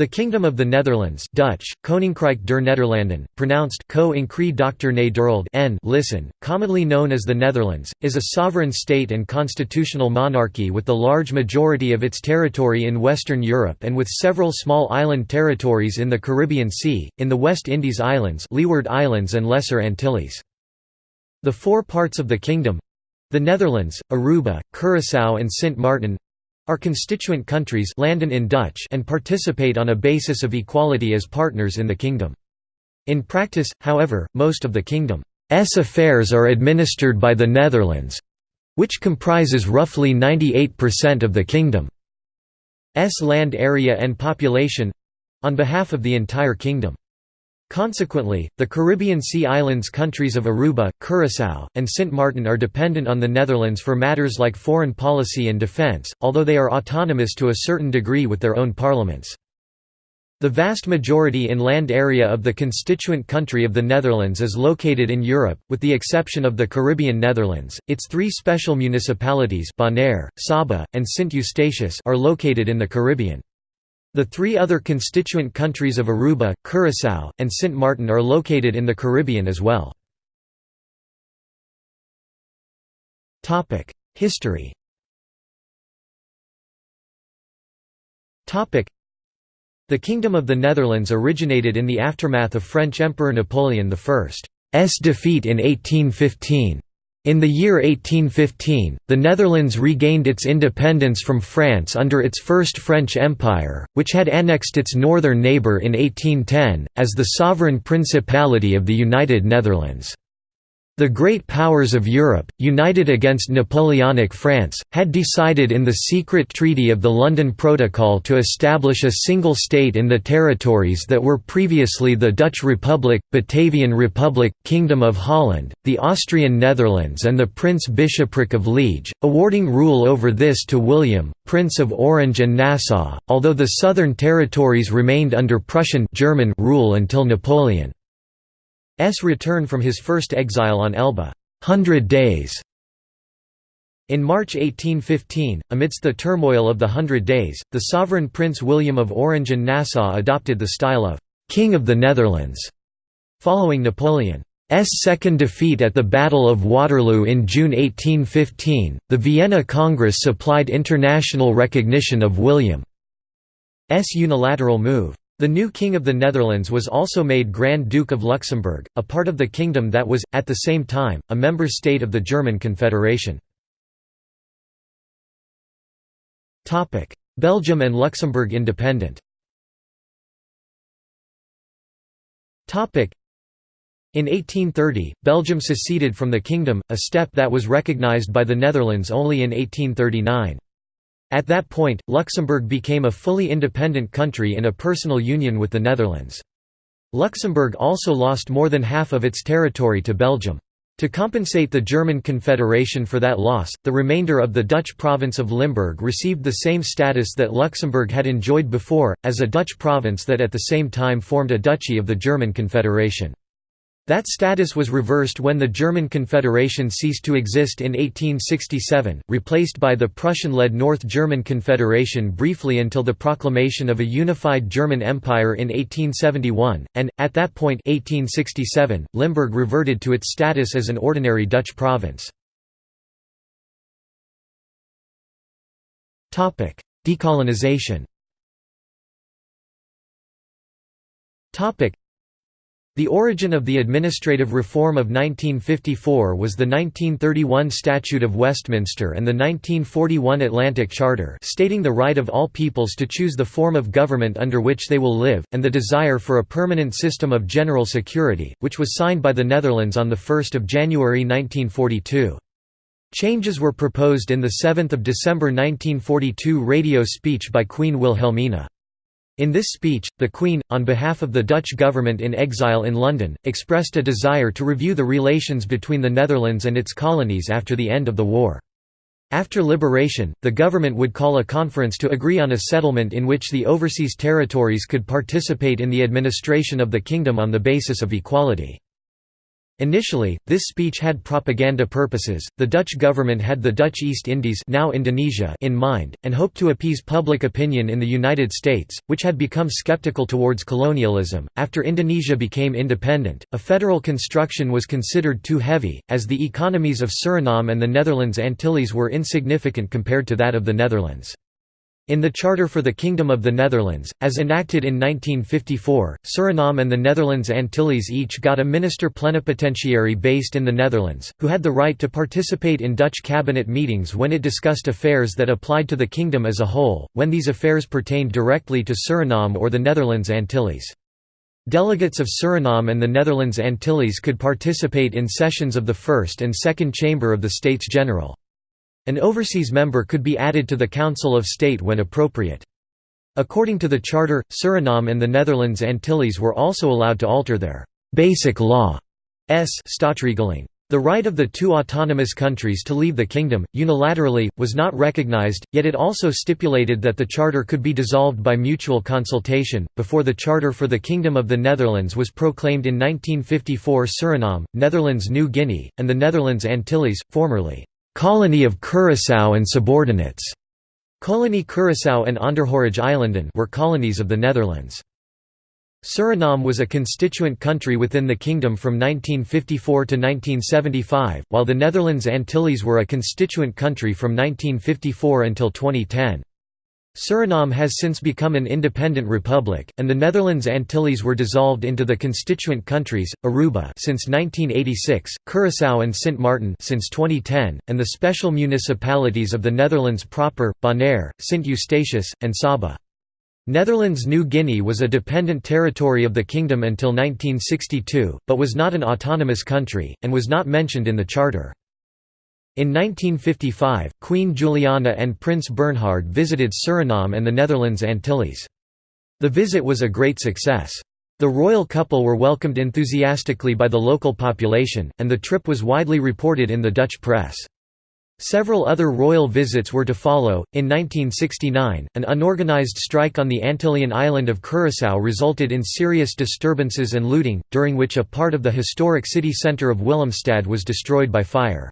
The Kingdom of the Netherlands Dutch, Koninkrijk der Nederlanden, pronounced Ko n listen, commonly known as the Netherlands, is a sovereign state and constitutional monarchy with the large majority of its territory in Western Europe and with several small island territories in the Caribbean Sea, in the West Indies Islands Leeward Islands and Lesser Antilles. The four parts of the kingdom—the Netherlands, Aruba, Curaçao and Sint Maarten, are constituent countries landen in Dutch and participate on a basis of equality as partners in the kingdom. In practice, however, most of the kingdom's affairs are administered by the Netherlands—which comprises roughly 98% of the kingdom's land area and population—on behalf of the entire kingdom. Consequently, the Caribbean Sea Islands countries of Aruba, Curaçao, and Sint Maarten are dependent on the Netherlands for matters like foreign policy and defence, although they are autonomous to a certain degree with their own parliaments. The vast majority in land area of the constituent country of the Netherlands is located in Europe, with the exception of the Caribbean Netherlands. Its three special municipalities Bonaire, Saba, and Sint Eustatius are located in the Caribbean. The three other constituent countries of Aruba, Curaçao, and Sint Maarten are located in the Caribbean as well. History The Kingdom of the Netherlands originated in the aftermath of French Emperor Napoleon I's defeat in 1815. In the year 1815, the Netherlands regained its independence from France under its First French Empire, which had annexed its northern neighbour in 1810, as the sovereign principality of the United Netherlands. The great powers of Europe, united against Napoleonic France, had decided in the secret Treaty of the London Protocol to establish a single state in the territories that were previously the Dutch Republic, Batavian Republic, Kingdom of Holland, the Austrian Netherlands and the Prince-Bishopric of Liege, awarding rule over this to William, Prince of Orange and Nassau, although the southern territories remained under Prussian German rule until Napoleon. S return from his first exile on Elba, Hundred Days. In March 1815, amidst the turmoil of the Hundred Days, the sovereign Prince William of Orange and Nassau adopted the style of «King of the Netherlands», following Napoleon's second defeat at the Battle of Waterloo in June 1815. The Vienna Congress supplied international recognition of William's unilateral move. The new King of the Netherlands was also made Grand Duke of Luxembourg, a part of the kingdom that was, at the same time, a member state of the German Confederation. Belgium and Luxembourg independent in 1830, Belgium seceded from the kingdom, a step that was recognized by the Netherlands only in 1839. At that point, Luxembourg became a fully independent country in a personal union with the Netherlands. Luxembourg also lost more than half of its territory to Belgium. To compensate the German Confederation for that loss, the remainder of the Dutch province of Limburg received the same status that Luxembourg had enjoyed before, as a Dutch province that at the same time formed a duchy of the German Confederation. That status was reversed when the German Confederation ceased to exist in 1867, replaced by the Prussian-led North German Confederation briefly until the proclamation of a unified German Empire in 1871, and, at that point 1867, Limburg reverted to its status as an ordinary Dutch province. Decolonization the origin of the administrative reform of 1954 was the 1931 Statute of Westminster and the 1941 Atlantic Charter stating the right of all peoples to choose the form of government under which they will live, and the desire for a permanent system of general security, which was signed by the Netherlands on 1 January 1942. Changes were proposed in the 7 December 1942 radio speech by Queen Wilhelmina. In this speech, the Queen, on behalf of the Dutch government in exile in London, expressed a desire to review the relations between the Netherlands and its colonies after the end of the war. After liberation, the government would call a conference to agree on a settlement in which the overseas territories could participate in the administration of the kingdom on the basis of equality. Initially, this speech had propaganda purposes. The Dutch government had the Dutch East Indies, now Indonesia, in mind and hoped to appease public opinion in the United States, which had become skeptical towards colonialism. After Indonesia became independent, a federal construction was considered too heavy, as the economies of Suriname and the Netherlands Antilles were insignificant compared to that of the Netherlands. In the Charter for the Kingdom of the Netherlands, as enacted in 1954, Suriname and the Netherlands Antilles each got a minister plenipotentiary based in the Netherlands, who had the right to participate in Dutch cabinet meetings when it discussed affairs that applied to the kingdom as a whole, when these affairs pertained directly to Suriname or the Netherlands Antilles. Delegates of Suriname and the Netherlands Antilles could participate in sessions of the First and Second Chamber of the States General. An overseas member could be added to the Council of State when appropriate. According to the Charter, Suriname and the Netherlands Antilles were also allowed to alter their «basic law» s. The right of the two autonomous countries to leave the kingdom, unilaterally, was not recognized, yet it also stipulated that the charter could be dissolved by mutual consultation. Before the Charter for the Kingdom of the Netherlands was proclaimed in 1954, Suriname, Netherlands New Guinea, and the Netherlands Antilles, formerly colony of Curaçao and subordinates. Colony Curaçao and Onderhoorige were colonies of the Netherlands. Suriname was a constituent country within the kingdom from 1954 to 1975, while the Netherlands Antilles were a constituent country from 1954 until 2010. Suriname has since become an independent republic, and the Netherlands Antilles were dissolved into the constituent countries, Aruba since 1986, Curaçao and Sint Maarten since 2010, and the special municipalities of the Netherlands proper, Bonaire, Sint Eustatius, and Saba. Netherlands New Guinea was a dependent territory of the kingdom until 1962, but was not an autonomous country, and was not mentioned in the charter. In 1955, Queen Juliana and Prince Bernhard visited Suriname and the Netherlands Antilles. The visit was a great success. The royal couple were welcomed enthusiastically by the local population, and the trip was widely reported in the Dutch press. Several other royal visits were to follow. In 1969, an unorganized strike on the Antillean island of Curaçao resulted in serious disturbances and looting, during which a part of the historic city centre of Willemstad was destroyed by fire.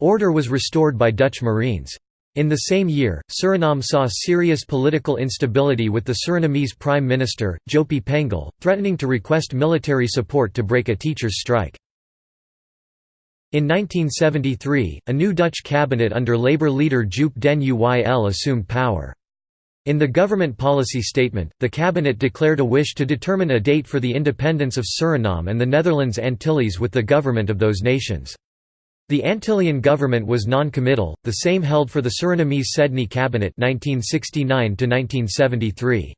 Order was restored by Dutch Marines. In the same year, Suriname saw serious political instability with the Surinamese Prime Minister, Jopie Pengel, threatening to request military support to break a teachers' strike. In 1973, a new Dutch cabinet under Labour leader Joop den Uyl assumed power. In the government policy statement, the cabinet declared a wish to determine a date for the independence of Suriname and the Netherlands Antilles with the government of those nations. The Antillean government was non-committal, the same held for the Surinamese Sedney cabinet 1969 -1973.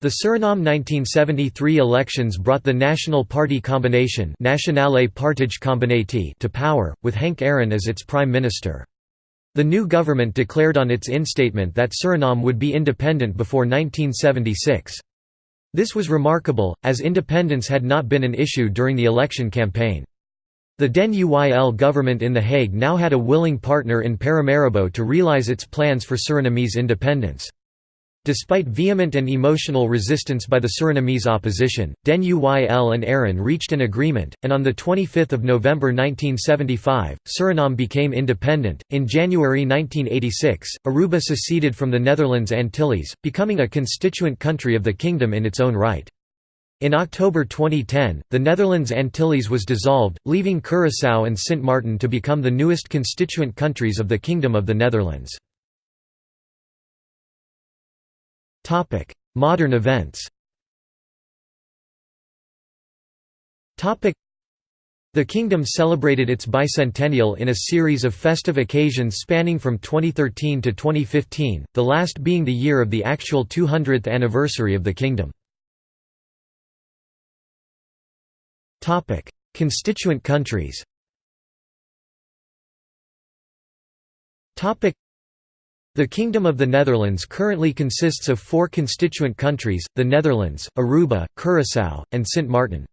The Suriname 1973 elections brought the National Party combination Nationale to power, with Henck Arron as its prime minister. The new government declared on its instatement that Suriname would be independent before 1976. This was remarkable, as independence had not been an issue during the election campaign. The Den Uyl government in The Hague now had a willing partner in Paramaribo to realize its plans for Surinamese independence. Despite vehement and emotional resistance by the Surinamese opposition, Den Uyl and Arron reached an agreement, and on 25 November 1975, Suriname became independent. In January 1986, Aruba seceded from the Netherlands Antilles, becoming a constituent country of the kingdom in its own right. In October 2010, the Netherlands Antilles was dissolved, leaving Curaçao and Sint Maarten to become the newest constituent countries of the Kingdom of the Netherlands. Modern events the kingdom celebrated its bicentennial in a series of festive occasions spanning from 2013 to 2015, the last being the year of the actual 200th anniversary of the kingdom. Constituent countries the Kingdom of the Netherlands currently consists of four constituent countries, the Netherlands, Aruba, Curaçao, and Sint Maarten.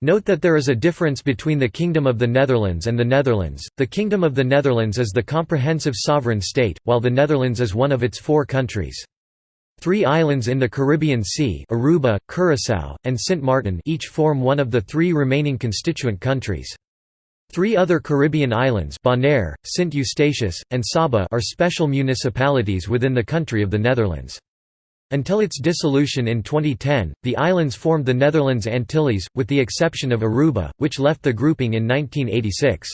Note that there is a difference between the Kingdom of the Netherlands and the Netherlands. The Kingdom of the Netherlands is the comprehensive sovereign state, while the Netherlands is one of its four countries. Three islands in the Caribbean Sea Aruba, Curaçao, and Sint Maarten each form one of the three remaining constituent countries. Three other Caribbean islands Bonaire, Sint Eustatius, and Saba are special municipalities within the country of the Netherlands. Until its dissolution in 2010, the islands formed the Netherlands Antilles, with the exception of Aruba, which left the grouping in 1986.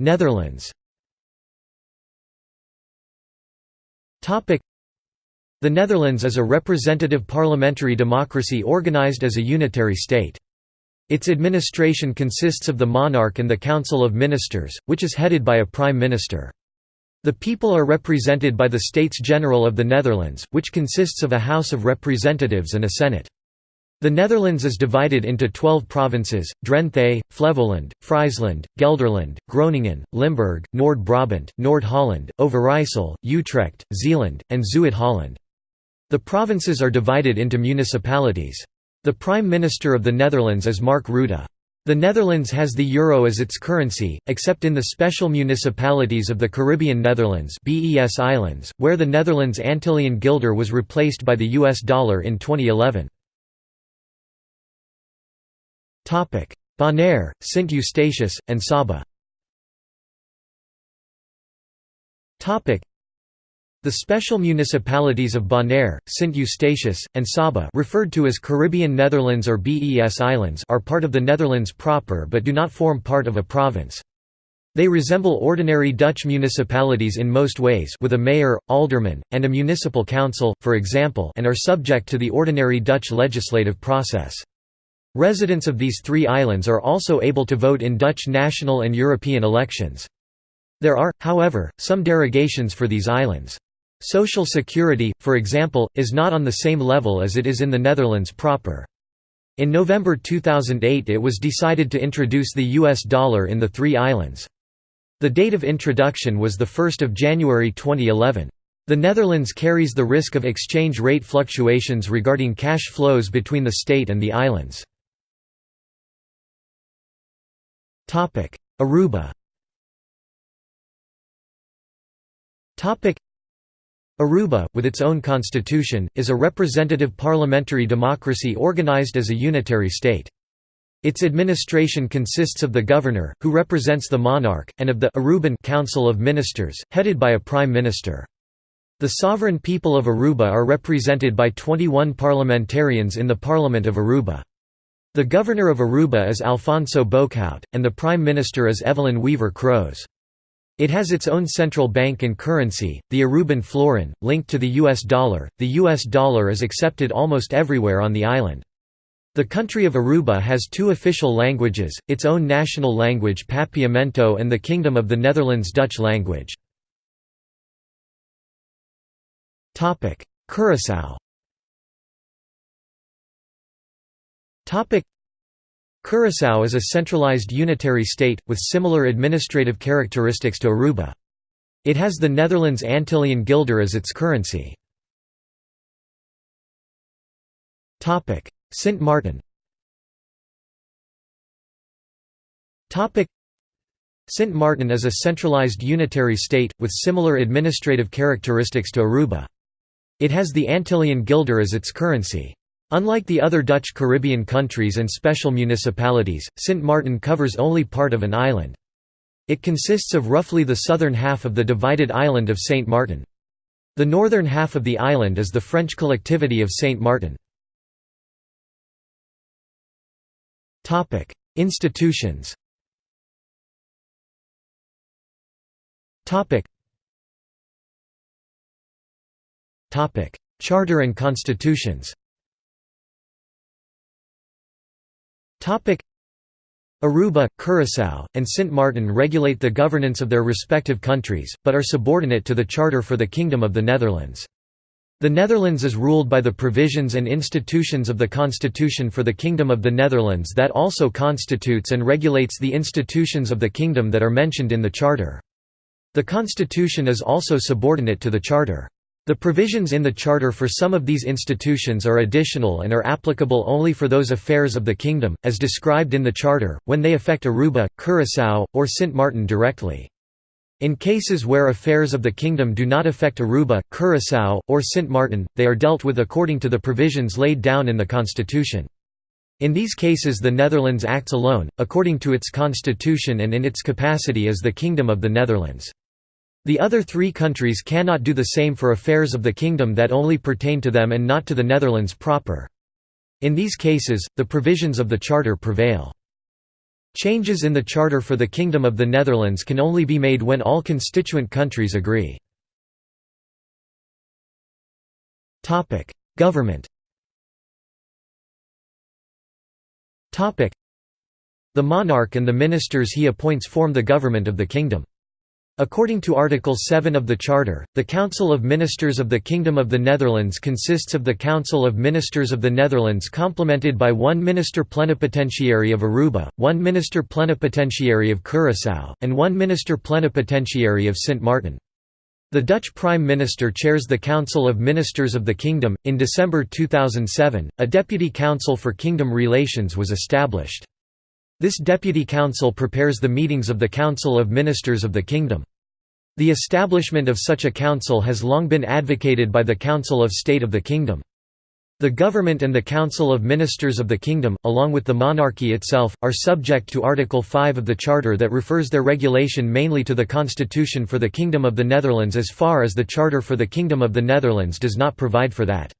Netherlands The Netherlands is a representative parliamentary democracy organized as a unitary state. Its administration consists of the monarch and the Council of Ministers, which is headed by a prime minister. The people are represented by the States General of the Netherlands, which consists of a House of Representatives and a Senate. The Netherlands is divided into 12 provinces, Drenthe, Flevoland, Friesland, Gelderland, Groningen, Limburg, Noord-Brabant, Noord-Holland, Overijssel, Utrecht, Zeeland, and Zuid-Holland. The provinces are divided into municipalities. The Prime Minister of the Netherlands is Mark Rutte. The Netherlands has the euro as its currency, except in the special municipalities of the Caribbean Netherlands BES Islands, where the Netherlands Antillean guilder was replaced by the US dollar in 2011. Bonaire, St Eustatius, and Saba the special municipalities of Bonaire, St Eustatius, and Saba referred to as Caribbean Netherlands or BES Islands are part of the Netherlands proper but do not form part of a province. They resemble ordinary Dutch municipalities in most ways with a mayor, alderman, and a municipal council, for example and are subject to the ordinary Dutch legislative process. Residents of these three islands are also able to vote in Dutch national and European elections. There are, however, some derogations for these islands. Social security, for example, is not on the same level as it is in the Netherlands proper. In November 2008 it was decided to introduce the US dollar in the three islands. The date of introduction was 1 January 2011. The Netherlands carries the risk of exchange rate fluctuations regarding cash flows between the state and the islands. Aruba Aruba, with its own constitution, is a representative parliamentary democracy organized as a unitary state. Its administration consists of the governor, who represents the monarch, and of the Aruban Council of Ministers, headed by a prime minister. The sovereign people of Aruba are represented by 21 parliamentarians in the Parliament of Aruba. The governor of Aruba is Alfonso Boekhoudt, and the prime minister is Evelyn Wever Croes. It has its own central bank and currency, the Aruban florin, linked to the US dollar. The US dollar is accepted almost everywhere on the island. The country of Aruba has two official languages, its own national language Papiamento and the Kingdom of the Netherlands Dutch language. Curaçao Curaçao is a centralized unitary state, with similar administrative characteristics to Aruba. It has the Netherlands Antillean guilder as its currency. Sint Maarten Sint Maarten is a centralized unitary state, with similar administrative characteristics to Aruba. It has the Antillean guilder as its currency. Unlike the other Dutch Caribbean countries and special municipalities, Sint Maarten covers only part of an island. It consists of roughly the southern half of the divided island of Saint Martin. The northern half of the island is the French collectivity of Saint Martin. Institutions Charter and constitutions Aruba, Curaçao, and Sint Maarten regulate the governance of their respective countries, but are subordinate to the Charter for the Kingdom of the Netherlands. The Netherlands is ruled by the provisions and institutions of the Constitution for the Kingdom of the Netherlands that also constitutes and regulates the institutions of the kingdom that are mentioned in the Charter. The Constitution is also subordinate to the Charter. The provisions in the Charter for some of these institutions are additional and are applicable only for those affairs of the kingdom, as described in the Charter, when they affect Aruba, Curaçao, or Sint Maarten directly. In cases where affairs of the kingdom do not affect Aruba, Curaçao, or Sint Maarten, they are dealt with according to the provisions laid down in the constitution. In these cases the Netherlands acts alone, according to its constitution and in its capacity as the Kingdom of the Netherlands. The other three countries cannot do the same for affairs of the kingdom that only pertain to them and not to the Netherlands proper. In these cases, the provisions of the Charter prevail. Changes in the Charter for the Kingdom of the Netherlands can only be made when all constituent countries agree. Government The monarch and the ministers he appoints form the government of the kingdom. According to Article 7 of the Charter, the Council of Ministers of the Kingdom of the Netherlands consists of the Council of Ministers of the Netherlands complemented by one Minister Plenipotentiary of Aruba, one Minister Plenipotentiary of Curaçao, and one Minister Plenipotentiary of Saint Martin. The Dutch Prime Minister chairs the Council of Ministers of the Kingdom. In December 2007, a Deputy Council for Kingdom Relations was established. This Deputy Council prepares the meetings of the Council of Ministers of the Kingdom. The establishment of such a council has long been advocated by the Council of State of the Kingdom. The government and the Council of Ministers of the Kingdom, along with the monarchy itself, are subject to Article 5 of the Charter that refers their regulation mainly to the Constitution for the Kingdom of the Netherlands as far as the Charter for the Kingdom of the Netherlands does not provide for that.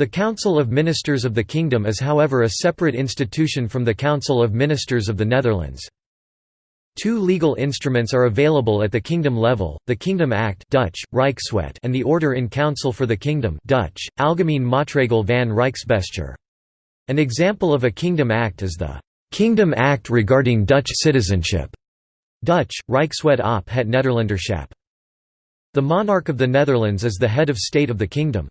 The Council of Ministers of the Kingdom is however a separate institution from the Council of Ministers of the Netherlands. Two legal instruments are available at the kingdom level, the Kingdom Act Dutch, Rijkswet and the Order in Council for the Kingdom Dutch, Algemeen Maatregel van Rijksbestuur. An example of a Kingdom Act is the «Kingdom Act regarding Dutch citizenship» Dutch, Rijkswet op het Nederlanderschap. The monarch of the Netherlands is the head of state of the kingdom.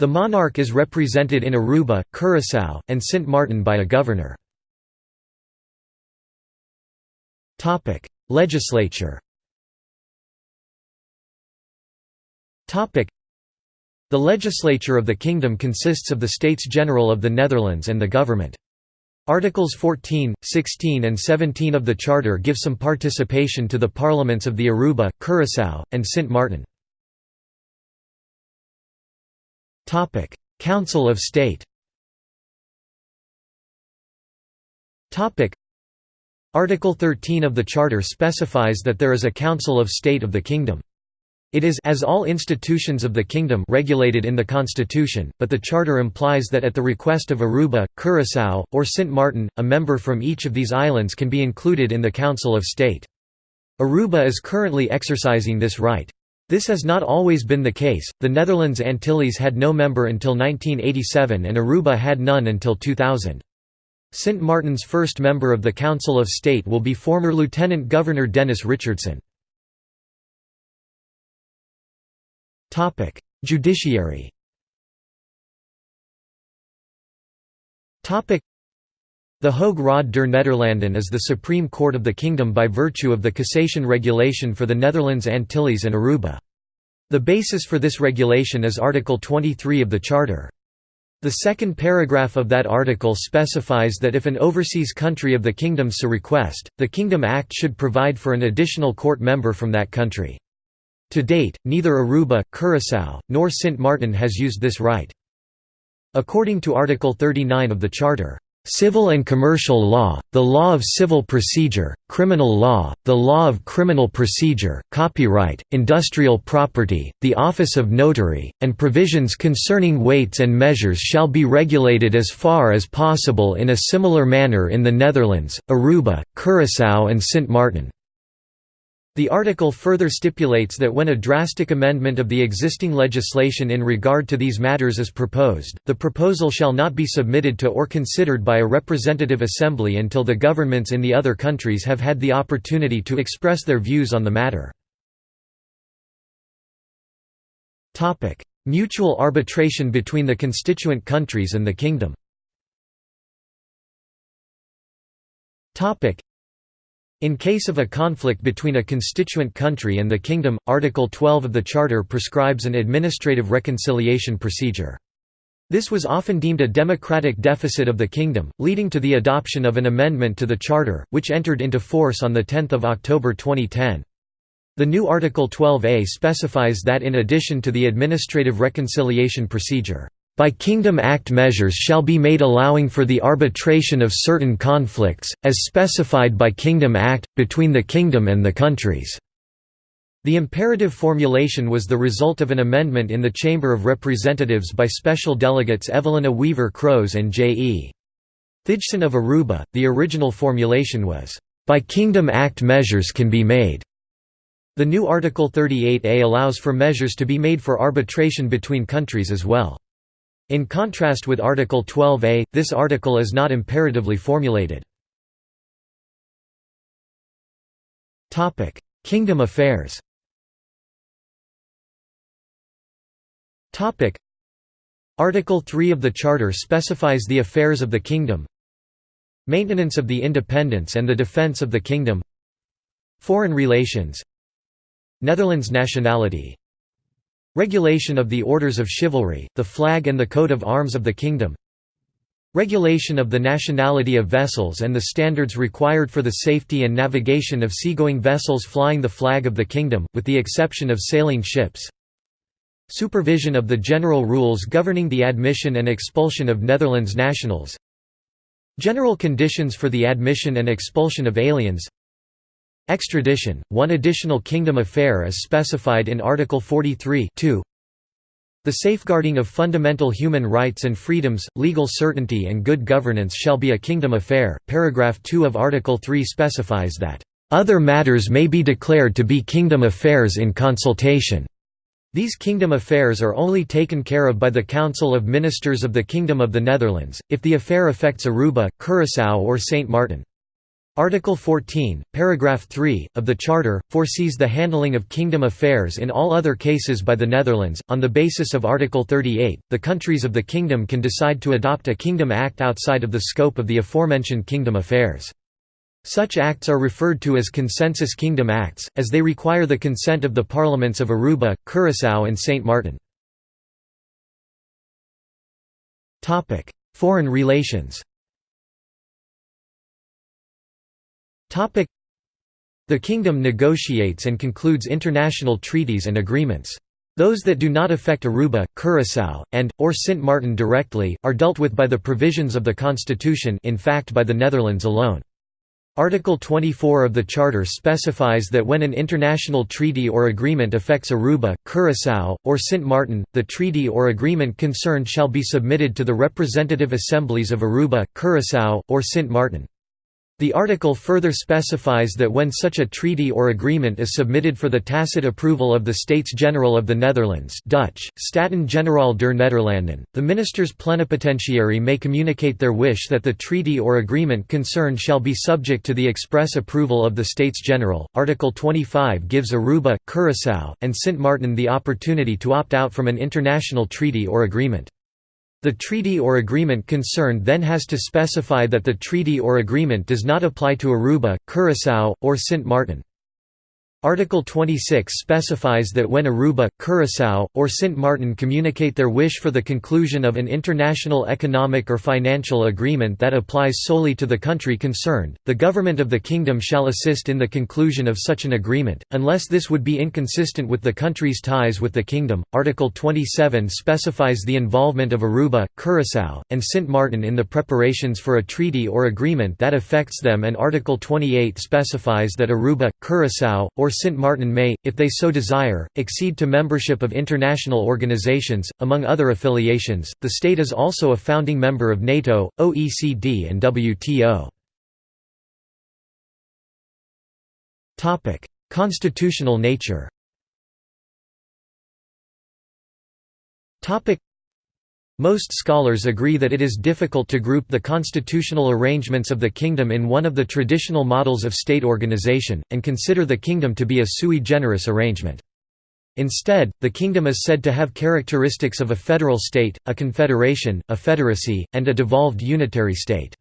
The monarch is represented in Aruba, Curaçao, and Sint Maarten by a governor. Legislature The legislature of the kingdom consists of the States General of the Netherlands and the government. Articles 14, 16 and 17 of the Charter give some participation to the parliaments of the Aruba, Curaçao, and Sint Maarten. Topic: Council of State. Topic: Article 13 of the Charter specifies that there is a Council of State of the Kingdom. It is as all institutions of the kingdom regulated in the constitution, but the charter implies that at the request of Aruba, Curaçao, or Sint Maarten, a member from each of these islands can be included in the Council of State. Aruba is currently exercising this right. This has not always been the case, the Netherlands Antilles had no member until 1987 and Aruba had none until 2000. Sint Maarten's first member of the Council of State will be former Lieutenant Governor Dennis Richardson. Judiciary the Hoge der Nederlanden is the Supreme Court of the Kingdom by virtue of the cassation regulation for the Netherlands Antilles and Aruba. The basis for this regulation is Article 23 of the Charter. The second paragraph of that article specifies that if an overseas country of the Kingdom so request, the Kingdom Act should provide for an additional court member from that country. To date, neither Aruba, Curaçao, nor Sint Maarten has used this right. According to Article 39 of the Charter, Civil and commercial law, the law of civil procedure, criminal law, the law of criminal procedure, copyright, industrial property, the office of notary, and provisions concerning weights and measures shall be regulated as far as possible in a similar manner in the Netherlands, Aruba, Curaçao and Sint Maarten. The article further stipulates that when a drastic amendment of the existing legislation in regard to these matters is proposed, the proposal shall not be submitted to or considered by a representative assembly until the governments in the other countries have had the opportunity to express their views on the matter. Mutual arbitration between the constituent countries and the kingdom in case of a conflict between a constituent country and the kingdom, Article 12 of the Charter prescribes an administrative reconciliation procedure. This was often deemed a democratic deficit of the kingdom, leading to the adoption of an amendment to the Charter, which entered into force on 10 October 2010. The new Article 12a specifies that in addition to the administrative reconciliation procedure, by Kingdom Act measures shall be made allowing for the arbitration of certain conflicts, as specified by Kingdom Act, between the Kingdom and the countries." The imperative formulation was the result of an amendment in the Chamber of Representatives by special delegates Evelina Wever Croes and J. E. Thigson of Aruba. The original formulation was, "...by Kingdom Act measures can be made." The new Article 38A allows for measures to be made for arbitration between countries as well. In contrast with Article 12a, this article is not imperatively formulated. Kingdom affairs Article 3 of the Charter specifies the affairs of the Kingdom Maintenance of the independence and the defence of the Kingdom Foreign relations Netherlands nationality Regulation of the Orders of Chivalry, the flag and the coat of arms of the Kingdom. Regulation of the nationality of vessels and the standards required for the safety and navigation of seagoing vessels flying the flag of the Kingdom, with the exception of sailing ships. Supervision of the general rules governing the admission and expulsion of Netherlands nationals. General conditions for the admission and expulsion of aliens Extradition, one additional kingdom affair is specified in Article 43 The safeguarding of fundamental human rights and freedoms, legal certainty and good governance shall be a kingdom affair. Paragraph 2 of Article 3 specifies that, "...other matters may be declared to be kingdom affairs in consultation." These kingdom affairs are only taken care of by the Council of Ministers of the Kingdom of the Netherlands, if the affair affects Aruba, Curaçao or Saint Martin. Article 14, paragraph 3, of the Charter, foresees the handling of kingdom affairs in all other cases by the Netherlands. On the basis of Article 38, the countries of the kingdom can decide to adopt a kingdom act outside of the scope of the aforementioned kingdom affairs. Such acts are referred to as consensus kingdom acts, as they require the consent of the parliaments of Aruba, Curaçao and Saint Martin. Foreign relations The kingdom negotiates and concludes international treaties and agreements. Those that do not affect Aruba, Curaçao, and, or Sint Maarten directly, are dealt with by the provisions of the constitution in fact by the Netherlands alone. Article 24 of the Charter specifies that when an international treaty or agreement affects Aruba, Curaçao, or Sint Maarten, the treaty or agreement concerned shall be submitted to the representative assemblies of Aruba, Curaçao, or Sint Maarten. The article further specifies that when such a treaty or agreement is submitted for the tacit approval of the States-General of the Netherlands Dutch, Staten-Generaal der Nederlanden, the ministers plenipotentiary may communicate their wish that the treaty or agreement concerned shall be subject to the express approval of the States-General. Article 25 gives Aruba, Curaçao, and Sint Maarten the opportunity to opt out from an international treaty or agreement. The treaty or agreement concerned then has to specify that the treaty or agreement does not apply to Aruba, Curaçao, or Sint Maarten. Article 26 specifies that when Aruba, Curaçao, or Sint Maarten communicate their wish for the conclusion of an international economic or financial agreement that applies solely to the country concerned, the government of the kingdom shall assist in the conclusion of such an agreement, unless this would be inconsistent with the country's ties with the kingdom. Article 27 specifies the involvement of Aruba, Curaçao, and Sint Maarten in the preparations for a treaty or agreement that affects them and Article 28 specifies that Aruba, Curaçao, or or Sint Maarten may, if they so desire, accede to membership of international organizations. Among other affiliations, the state is also a founding member of NATO, OECD, and WTO. Topic: Constitutional nature. Topic: most scholars agree that it is difficult to group the constitutional arrangements of the kingdom in one of the traditional models of state organization, and consider the kingdom to be a sui generis arrangement. Instead, the kingdom is said to have characteristics of a federal state, a confederation, a federacy, and a devolved unitary state.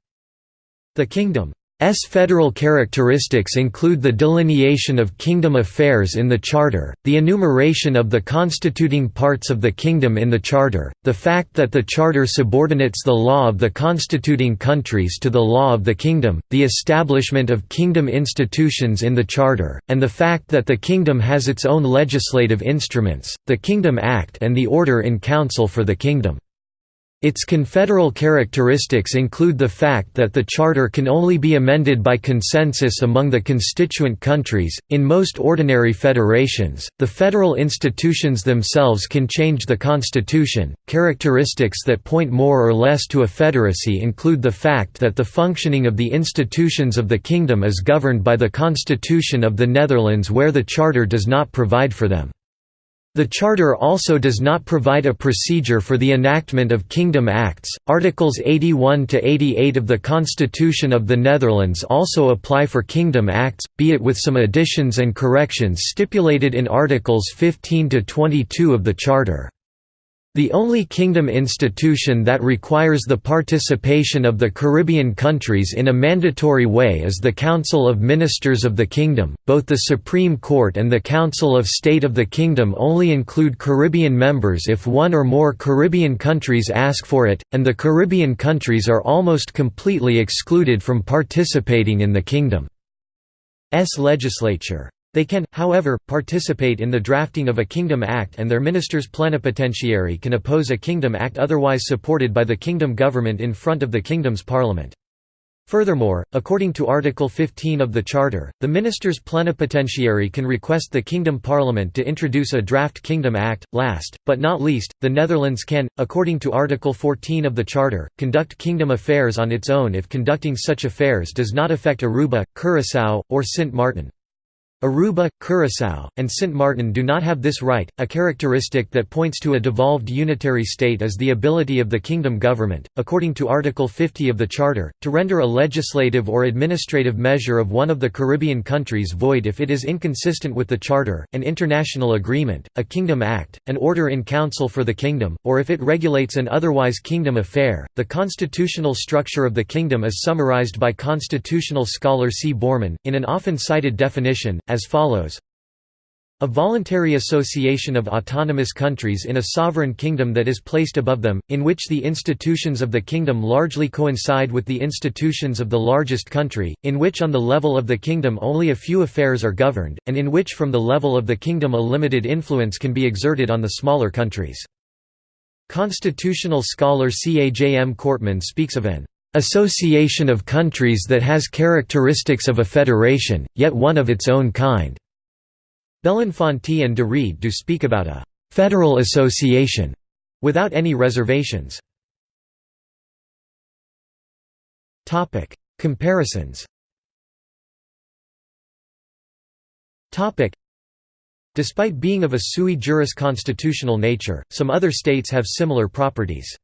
The kingdom S federal characteristics include the delineation of kingdom affairs in the Charter, the enumeration of the constituting parts of the kingdom in the Charter, the fact that the Charter subordinates the law of the constituting countries to the law of the kingdom, the establishment of kingdom institutions in the Charter, and the fact that the kingdom has its own legislative instruments, the Kingdom Act and the Order in Council for the Kingdom. Its confederal characteristics include the fact that the charter can only be amended by consensus among the constituent countries. In most ordinary federations, the federal institutions themselves can change the constitution. Characteristics that point more or less to a federacy include the fact that the functioning of the institutions of the kingdom is governed by the Constitution of the Netherlands where the charter does not provide for them. The Charter also does not provide a procedure for the enactment of Kingdom Acts. Articles 81 to 88 of the Constitution of the Netherlands also apply for Kingdom Acts, be it with some additions and corrections stipulated in Articles 15 to 22 of the Charter. The only kingdom institution that requires the participation of the Caribbean countries in a mandatory way is the Council of Ministers of the Kingdom. Both the Supreme Court and the Council of State of the Kingdom only include Caribbean members if one or more Caribbean countries ask for it, and the Caribbean countries are almost completely excluded from participating in the kingdom's legislature. They can, however, participate in the drafting of a Kingdom Act and their ministers plenipotentiary can oppose a Kingdom Act otherwise supported by the Kingdom government in front of the Kingdom's parliament. Furthermore, according to Article 15 of the Charter, the ministers plenipotentiary can request the Kingdom Parliament to introduce a draft Kingdom Act. Last, but not least, the Netherlands can, according to Article 14 of the Charter, conduct Kingdom affairs on its own if conducting such affairs does not affect Aruba, Curaçao, or Sint Maarten. Aruba, Curaçao, and Sint Maarten do not have this right. A characteristic that points to a devolved unitary state is the ability of the kingdom government, according to Article 50 of the Charter, to render a legislative or administrative measure of one of the Caribbean countries void if it is inconsistent with the Charter, an international agreement, a Kingdom Act, an order in council for the kingdom, or if it regulates an otherwise kingdom affair. The constitutional structure of the kingdom is summarized by constitutional scholar C. Borman, in an often cited definition, as follows a voluntary association of autonomous countries in a sovereign kingdom that is placed above them, in which the institutions of the kingdom largely coincide with the institutions of the largest country, in which on the level of the kingdom only a few affairs are governed, and in which from the level of the kingdom a limited influence can be exerted on the smaller countries. Constitutional scholar C. A. J. M. Kortmann speaks of an association of countries that has characteristics of a federation, yet one of its own kind. Belinfante and de Reede do speak about a federal association without any reservations. Comparisons. Despite being of a sui juris constitutional nature, some other states have similar properties.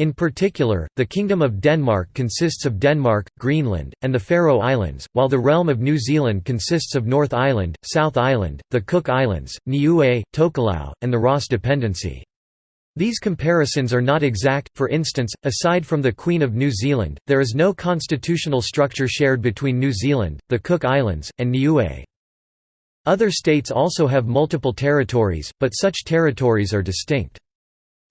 In particular, the Kingdom of Denmark consists of Denmark, Greenland, and the Faroe Islands, while the Realm of New Zealand consists of North Island, South Island, the Cook Islands, Niue, Tokelau, and the Ross Dependency. These comparisons are not exact, for instance, aside from the Queen of New Zealand, there is no constitutional structure shared between New Zealand, the Cook Islands, and Niue. Other states also have multiple territories, but such territories are distinct.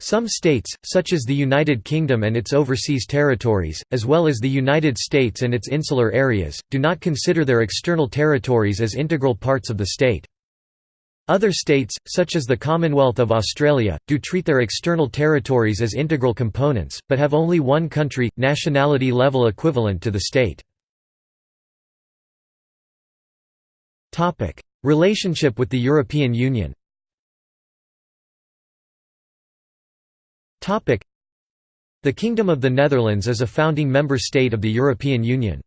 Some states, such as the United Kingdom and its overseas territories, as well as the United States and its insular areas, do not consider their external territories as integral parts of the state. Other states, such as the Commonwealth of Australia, do treat their external territories as integral components, but have only one country, nationality level equivalent to the state. Relationship with the European Union The Kingdom of the Netherlands is a founding member state of the European Union.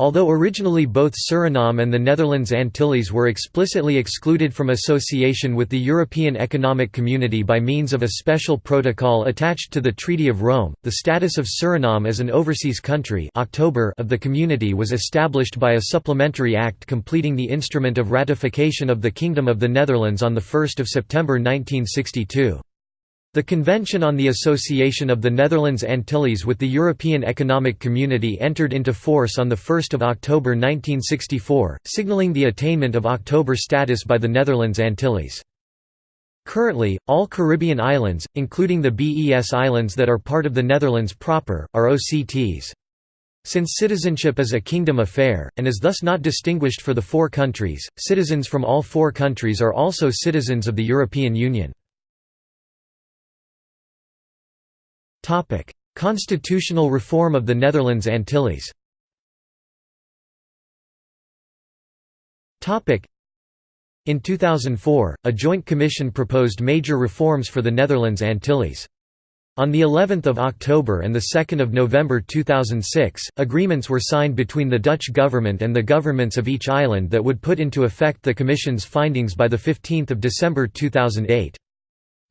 Although originally both Suriname and the Netherlands Antilles were explicitly excluded from association with the European Economic Community by means of a special protocol attached to the Treaty of Rome, the status of Suriname as an overseas country October of the Community was established by a supplementary act completing the instrument of ratification of the Kingdom of the Netherlands on 1 September 1962. The Convention on the Association of the Netherlands Antilles with the European Economic Community entered into force on 1 October 1964, signalling the attainment of October status by the Netherlands Antilles. Currently, all Caribbean islands, including the BES islands that are part of the Netherlands proper, are OCTs. Since citizenship is a kingdom affair, and is thus not distinguished for the four countries, citizens from all four countries are also citizens of the European Union. Topic: Constitutional reform of the Netherlands Antilles. Topic: In 2004, a joint commission proposed major reforms for the Netherlands Antilles. On the 11th of October and the 2nd of November 2006, agreements were signed between the Dutch government and the governments of each island that would put into effect the commission's findings by the 15th of December 2008.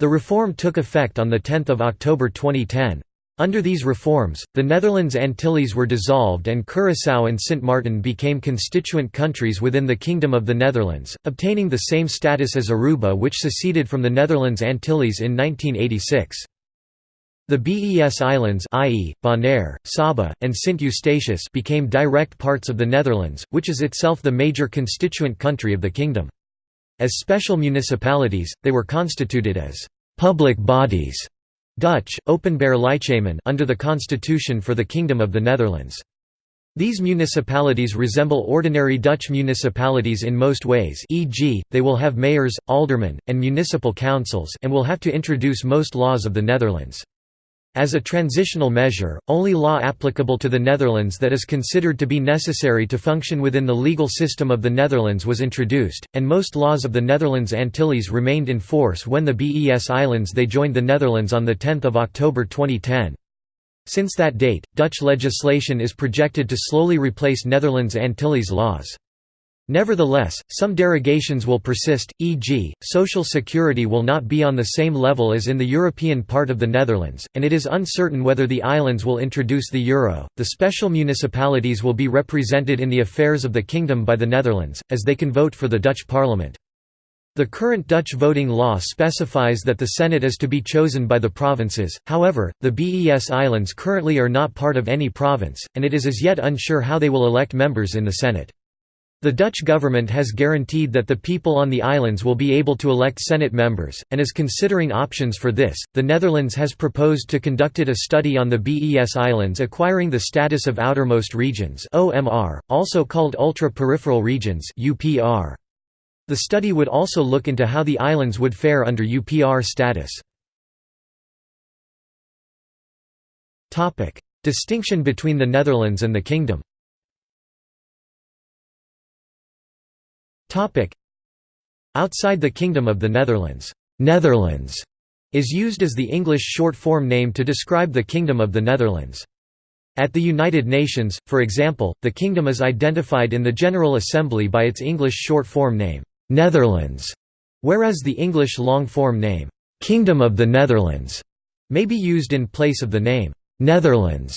The reform took effect on 10 October 2010. Under these reforms, the Netherlands Antilles were dissolved and Curaçao and Sint Maarten became constituent countries within the Kingdom of the Netherlands, obtaining the same status as Aruba which seceded from the Netherlands Antilles in 1986. The BES Islands i.e., Bonaire, Saba, and Sint Eustatius became direct parts of the Netherlands, which is itself the major constituent country of the kingdom. As special municipalities, they were constituted as «public bodies» Dutch, under the constitution for the Kingdom of the Netherlands. These municipalities resemble ordinary Dutch municipalities in most ways e.g., they will have mayors, aldermen, and municipal councils and will have to introduce most laws of the Netherlands. As a transitional measure, only law applicable to the Netherlands that is considered to be necessary to function within the legal system of the Netherlands was introduced, and most laws of the Netherlands Antilles remained in force when the BES Islands they joined the Netherlands on 10 October 2010. Since that date, Dutch legislation is projected to slowly replace Netherlands Antilles laws. Nevertheless, some derogations will persist, e.g., social security will not be on the same level as in the European part of the Netherlands, and it is uncertain whether the islands will introduce the euro. The special municipalities will be represented in the affairs of the kingdom by the Netherlands, as they can vote for the Dutch parliament. The current Dutch voting law specifies that the Senate is to be chosen by the provinces, however, the BES Islands currently are not part of any province, and it is as yet unsure how they will elect members in the Senate. The Dutch government has guaranteed that the people on the islands will be able to elect Senate members, and is considering options for this. The Netherlands has proposed to conducted a study on the BES Islands acquiring the status of outermost regions (OMR), also called ultra-peripheral regions (UPR). The study would also look into how the islands would fare under UPR status. Topic: Distinction between the Netherlands and the Kingdom. Outside the Kingdom of the Netherlands, Netherlands is used as the English short-form name to describe the Kingdom of the Netherlands. At the United Nations, for example, the kingdom is identified in the General Assembly by its English short-form name, Netherlands, whereas the English long-form name, Kingdom of the Netherlands, may be used in place of the name, Netherlands,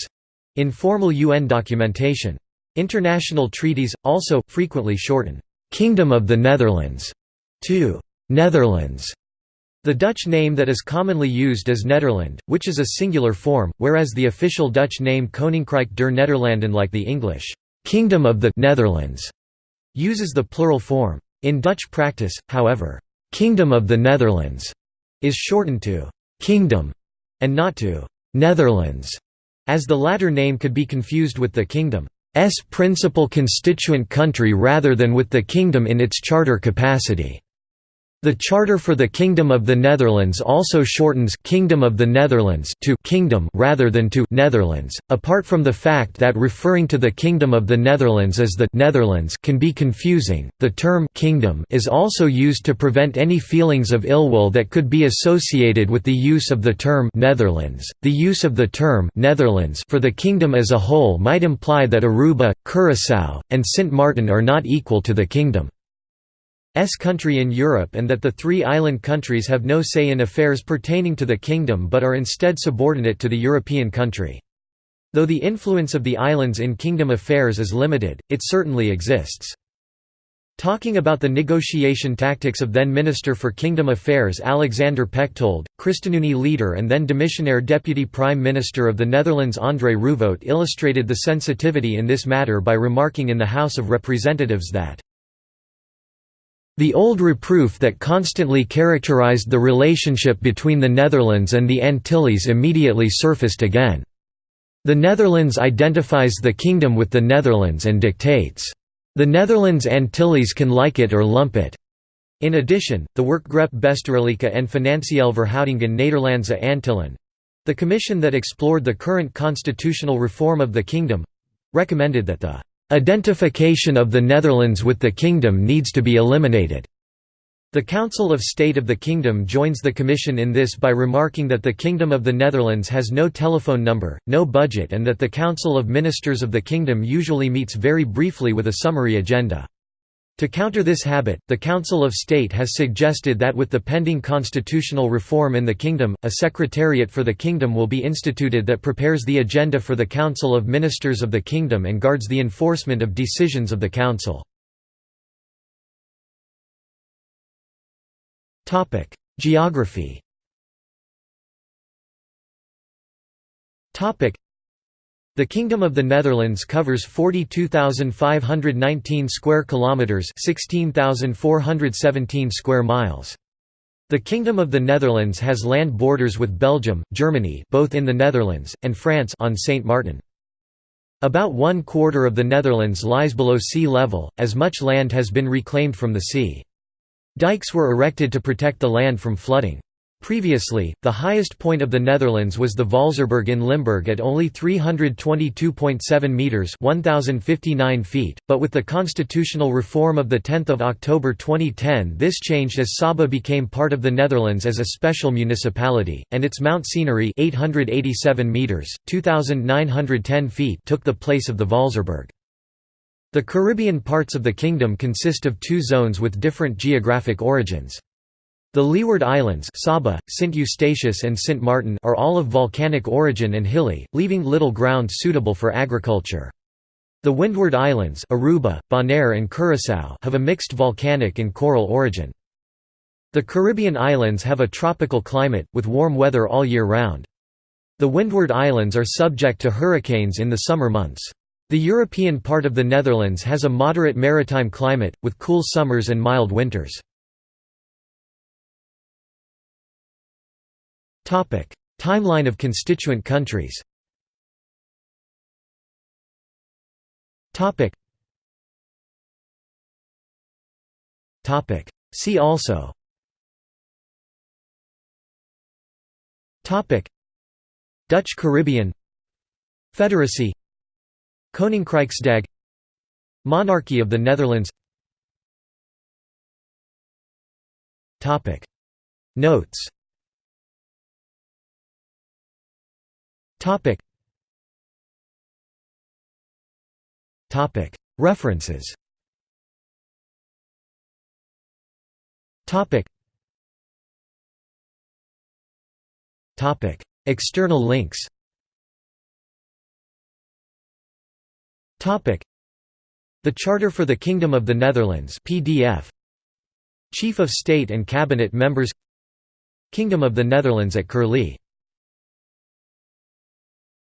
in formal UN documentation. International treaties, also, frequently shorten Kingdom of the Netherlands to Netherlands. The Dutch name that is commonly used is Nederland, which is a singular form, whereas the official Dutch name Koninkrijk der Nederlanden like the English Kingdom of the Netherlands uses the plural form. In Dutch practice, however, Kingdom of the Netherlands is shortened to Kingdom and not to Netherlands, as the latter name could be confused with the kingdom. S principal constituent country rather than with the kingdom in its charter capacity. The Charter for the Kingdom of the Netherlands also shortens Kingdom of the Netherlands to Kingdom rather than to Netherlands. Apart from the fact that referring to the Kingdom of the Netherlands as the Netherlands can be confusing, the term Kingdom is also used to prevent any feelings of ill will that could be associated with the use of the term Netherlands. The use of the term Netherlands for the kingdom as a whole might imply that Aruba, Curaçao, and Sint Maarten are not equal to the kingdom. S country in Europe and that the three island countries have no say in affairs pertaining to the kingdom but are instead subordinate to the European country. Though the influence of the islands in kingdom affairs is limited, it certainly exists. Talking about the negotiation tactics of then Minister for Kingdom Affairs Alexander Pechtold, ChristenUnie leader and then demissionaire Deputy Prime Minister of the Netherlands André Rouvoet illustrated the sensitivity in this matter by remarking in the House of Representatives that the old reproof that constantly characterized the relationship between the Netherlands and the Antilles immediately surfaced again. The Netherlands identifies the kingdom with the Netherlands and dictates the Netherlands Antilles can like it or lump it. In addition, the Werkgroep Bestuurlijke en Financiële Verhoudingen Nederlandse Antillen the commission that explored the current constitutional reform of the kingdom recommended that the identification of the Netherlands with the kingdom needs to be eliminated. The Council of State of the Kingdom joins the Commission in this by remarking that the Kingdom of the Netherlands has no telephone number, no budget and that the Council of Ministers of the Kingdom usually meets very briefly with a summary agenda. To counter this habit, the Council of State has suggested that with the pending constitutional reform in the Kingdom, a Secretariat for the Kingdom will be instituted that prepares the agenda for the Council of Ministers of the Kingdom and guards the enforcement of decisions of the Council. Geography. The Kingdom of the Netherlands covers 42,519 square kilometers, 16,417 square miles. The Kingdom of the Netherlands has land borders with Belgium, Germany, both in the Netherlands, and France on Saint Martin. About one quarter of the Netherlands lies below sea level, as much land has been reclaimed from the sea. Dikes were erected to protect the land from flooding. Previously, the highest point of the Netherlands was the Vaalserberg in Limburg at only 322.7 metres 1,059 feet, but with the constitutional reform of 10 October 2010 this changed as Saba became part of the Netherlands as a special municipality, and its Mount Scenery 887 metres, 2,910 feet took the place of the Vaalserberg. The Caribbean parts of the kingdom consist of two zones with different geographic origins. The Leeward Islands Saba, St. Eustatius and St. Martin are all of volcanic origin and hilly, leaving little ground suitable for agriculture. The Windward Islands Aruba, Bonaire and Curaçao have a mixed volcanic and coral origin. The Caribbean islands have a tropical climate, with warm weather all year round. The Windward Islands are subject to hurricanes in the summer months. The European part of the Netherlands has a moderate maritime climate, with cool summers and mild winters. Timeline of constituent countries. See also. Dutch Caribbean. Federacy. Koninkrijksdag. Monarchy of the Netherlands. Notes References. Topic. Topic. External links. Topic. The Charter for the Kingdom of the Netherlands PDF Chief of State and Cabinet Members. Kingdom of the Netherlands at Curlie